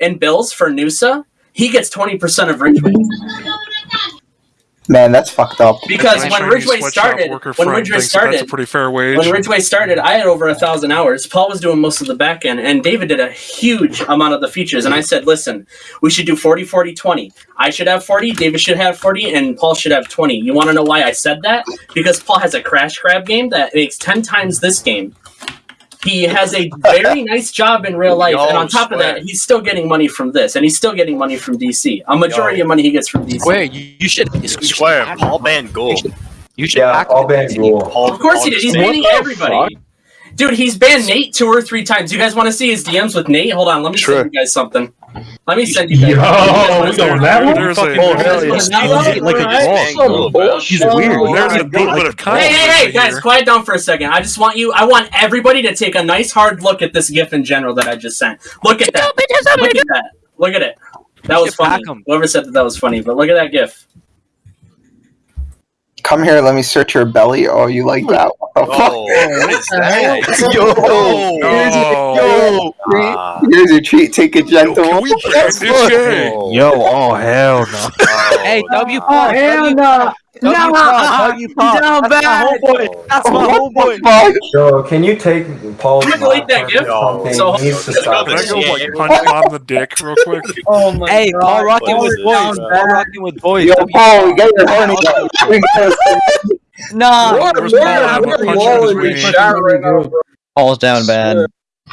in bills for Noosa, he gets twenty percent of Ridgeway. Man, that's fucked up. Because when Ridgeway started, when Ridgeway thinks That's a started, pretty fair wage. when Ridgeway started, I had over a thousand hours. Paul was doing most of the back end, and David did a huge amount of the features. And I said, listen, we should do 40, 40, 20. I should have 40, David should have 40, and Paul should have 20. You want to know why I said that? Because Paul has a Crash Crab game that makes 10 times this game. He has a very nice job in real life, Yo, and on top of that, he's still getting money from this, and he's still getting money from DC. A majority Yo. of money he gets from DC. Wait, you, you should. You should Square, Paul him. Van Goal. You should Yeah, hack all him. band Of course Paul he did. He's just- banning everybody. Dude, he's banned Nate two or three times. You guys want to see his DMs with Nate? Hold on, let me Sure. send you guys something. Let me send you guys. Yo, we going that one? There's a, Oh, hell yeah. He's like like a Van dog. He's weird. Oh there's a little bit of Hey, hey, hey, guys, quiet down for a second. I just want you. I want everybody to take a nice hard look at this GIF in general that I just sent. Look at that. Look at that. Look at it. That was Shit, pack funny. 'em. Whoever said that that was funny, but look at that GIF. Come here, let me search your belly. Oh, you like that? What the fuck? Oh, what is that? Yo, Oh, No. yo, Ah. here's your treat. Take it Yo, gentle. can we this guy? Yo, oh hell no. Oh. Hey, W Oh, Paul. hell W no. W No. Paul. W Paul. Down That's my bad. homeboy. That's my What homeboy. the? Yo, can you take Paul's Can you delete that laptop GIF? So- He needs to stop Can I go like punch him on the dick real quick? Oh my Hey, god. Paul rocking with is boys. Paul rocking with boys. Yo, Paul, we got your horny. We Nah. What? we're- we're- Paul? I'm we're punching walling his with wing. shot right now, bro. Paul's down bad.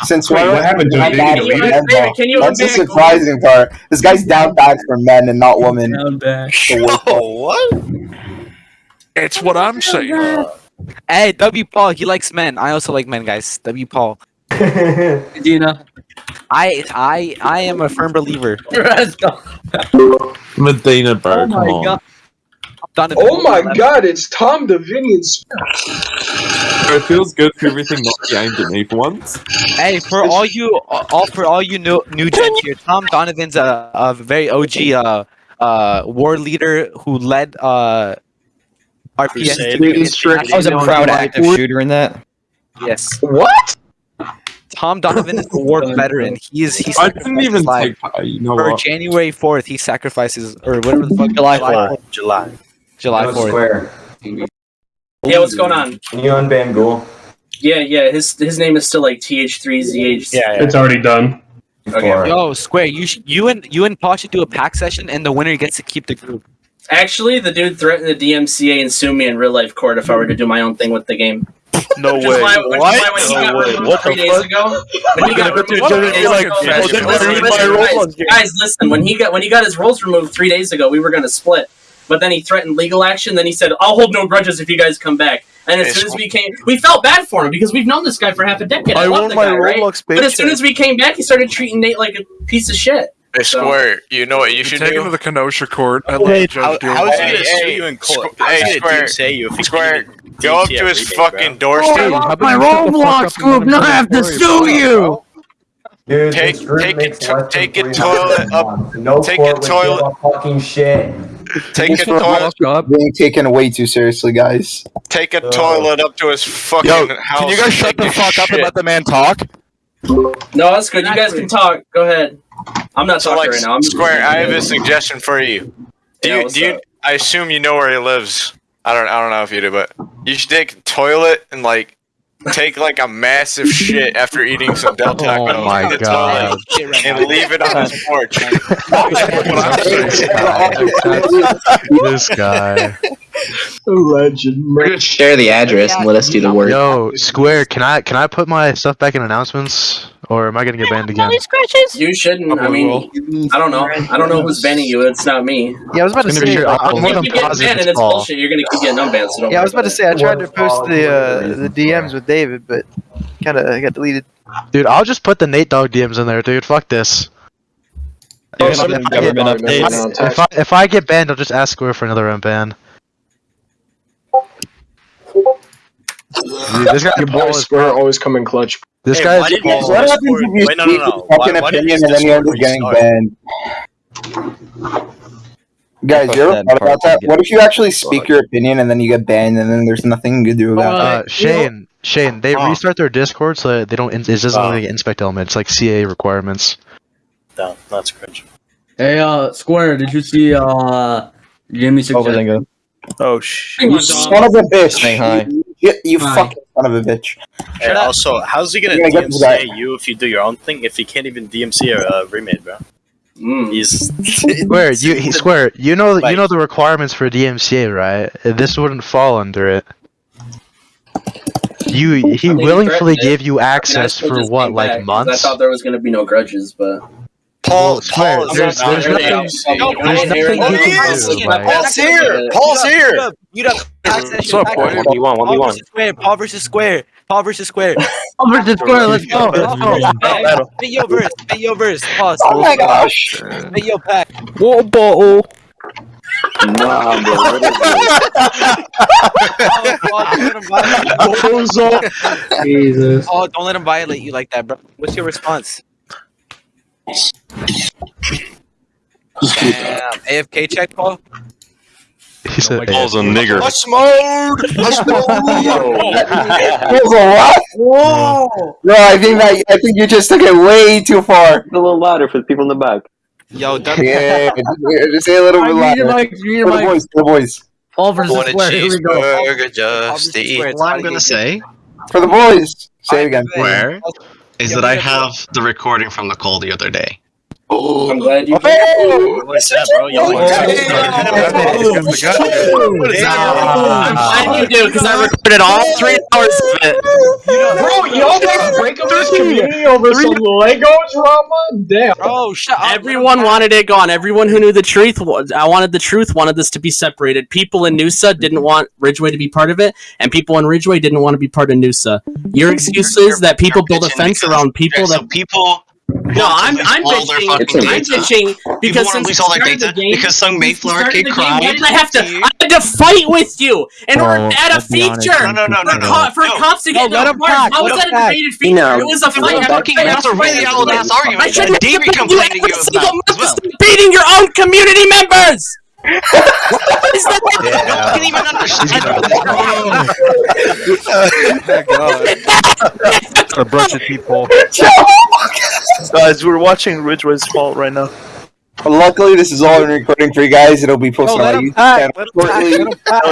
Since Wait, what happened to him? Not Did he delete it? men, David, though. can you That's the surprising part. This guy's down bad for men and not women. Down bad. Oh, what? It's what I'm saying. Hey, W Paul. He likes men. I also like men, guys. W Paul. Dina. I I I am a firm believer. Let's go. Medina, bro. Oh my on. god. Oh my god, it's Tom Davinian. Bro, It feels good for everything not be aimed at me for once. Hey, for all you, all for all you new new gents here, Tom Donovan's a, a very OG uh uh war leader who led uh RPS. Crusade. to strict. I was a proud active shooter in that. Yes, What? Tom Donovan is a war veteran. He's he I didn't even sacrificed take. Uh, you know for what? January fourth. He sacrifices or whatever the fuck July 4th. July. July fourth. Square. Yeah, what's going on? Can you unban Ghoul? Yeah, yeah. His his name is still like TH3ZH. Yeah, yeah. It's already done. Okay. Yo, Square, you sh- you and you and Paul should do a pack session, and the winner gets to keep the group. Actually, the dude threatened the DMCA and sue me in real life court if I were to do my own thing with the game. No way. why, which is why when he No way. What the three days fuck? ago, when he got removed three days like, ago, listen, listen, you're listen, my guys, guys, listen. When he got when he got his roles removed three days ago, we were gonna split. But then he threatened legal action. Then he said, "I'll hold no grudges if you guys come back." And as soon as we came, we felt bad for him because we've known this guy for half a decade. I, love the guy, right? But as soon as we came back, he started treating Nate like a piece of shit. Hey, Square, you know what you You should take him to the Kenosha court. I let the judge deal how he gonna Hey, sue you in court? Squ- Hey, hey, Square, say you if Square, go up to his every day, fucking bro. doorstep. My Roblox group, now have to sue you. Dude, Take- take makes a to- take a 300 toilet up- No take a court give toilet- a fucking shit. Take a toilet, Being taken way too seriously, guys. take a toilet up to his fucking Yo, house. can you guys shut the a fuck up and let the man talk? No, that's good. You guys can talk. Go ahead. I'm not So, talking like, right now. I'm Square, I have a suggestion for you. Do Yeah, you? what's Do you? up? I assume you know where he lives. I don't. I don't know if you do, but you should take a toilet and like take like a massive shit after eating some Del oh Taco Oh my the God. toilet and leave it on his porch. This guy. Legend. We're gonna share the address and let us do the work. Yo, Square, can I can I put my stuff back in announcements, or am I gonna get banned again? You shouldn't. I mean, I don't know. I don't know who's banning you. It's not me. Yeah, I was about to It's gonna be say. your I'm more If than you get positive banned it's and it's bullshit, you're gonna keep getting unbanned. So don't Yeah, I was about to say I tried to post the uh, the. DMs with David, but kind of got deleted. Dude, I'll just put the Nate Dog DMs in there, dude. Fuck this. Dude, If I- government updates. If I if I get banned, I'll just ask Square for another unban. Dude, this guy Your boy Paul is Square always come in clutch. this Hey, guy why is did What use happens if you Wait, no, no, speak no. your Why, fucking why opinion you and then you end up getting banned? Guys, Fuck you ever thought about that? What if you actually speak your opinion and then you get banned and then there's nothing you can do about it? uh, Shane. Shane, they Huh. restart their Discord so they don't. It doesn't Uh. look like inspect element. It's like CA requirements. down. That's cringe. Hey, uh, Square, did you see, uh, Jimmy suggested? Oh shit. You son of a bitch. Saying hi. You, you Hi. fucking son of a bitch. Hey, also, how's he gonna You're gonna get this guy. DMCA you if you do your own thing if he can't even DMC a uh, remade, bro? Mm. He's Square, you he, Square, you know Like- you know the requirements for DMCA, right? This wouldn't fall under it. You he I mean, willingly threatened gave you I mean, I access for what, like months? I thought there was gonna be no grudges, but Paul, Square, Paul is there's- there's nothing- DMC. No, There's nothing here. you Oh, can yes! do. Paul's here. Paul's here. You know, pass that shit What's up, boy? one v one, one v Paul one. versus square. Paul versus square. Paul versus square. Over to Square, let's go. Let's go. Battle. Spit your verse. Spit your verse. Pause. Oh my gosh. Spit your pack. Water bottle. Nah, bro. What is? Oh, Paul, don't let him violate- Jesus. Paul, don't let him violate you like that, bro. What's your response? Damn. AFK check, Paul. He said, Paul's a nigger. Hush mode. Hush Feels a lot. Whoa. No, I think that I think you just took it way too far. A little louder for the people in the back. Yo, W. Yeah, just, just say a little bit Alright, read your louder. mic, read your For the boys, for the boys, All versus Want a here we go. cheeseburger just to eat. Square, it's gotta say for the boys. Say it again. Where? Is Yeah, that I we have the recording from the call the other day. Oh, I'm glad you. Oh! What's that, bro? Yo, Oh, I'm glad you do because I recorded all three hours of it. Bro, y'all guys break up this community over some Lego drama? Damn. Bro, shut up. Everyone wanted it gone. Everyone who knew the truth, was, I wanted the truth, wanted this to be separated. People in Noosa didn't want Ridgeway to be part of it, and people in Ridgeway didn't want to be part of Noosa. Your excuse is that people build a fence around people so that. people. No, I'm I'm all bitching. I'm data. bitching because want since all their start the data game, because some Mayflower Start kid of game, cried. I have to. I had to fight with you in order Well, to add a let's be honest, feature. No, no, no, no, for, no. co- for No. cops to get No, let no parts. How was that a pack. debated feature? No. It was a fight. Fucking- that's a really old ass argument. I shouldn't Davey have complaining you to you every single about month as beating your own community members. what is that? I can't even understand this. A bunch of people. Guys, we're watching Ridgeway's fault right now. Luckily, this is all in recording for you guys. It'll be posted let on my YouTube channel let him pack, shortly. let him pack.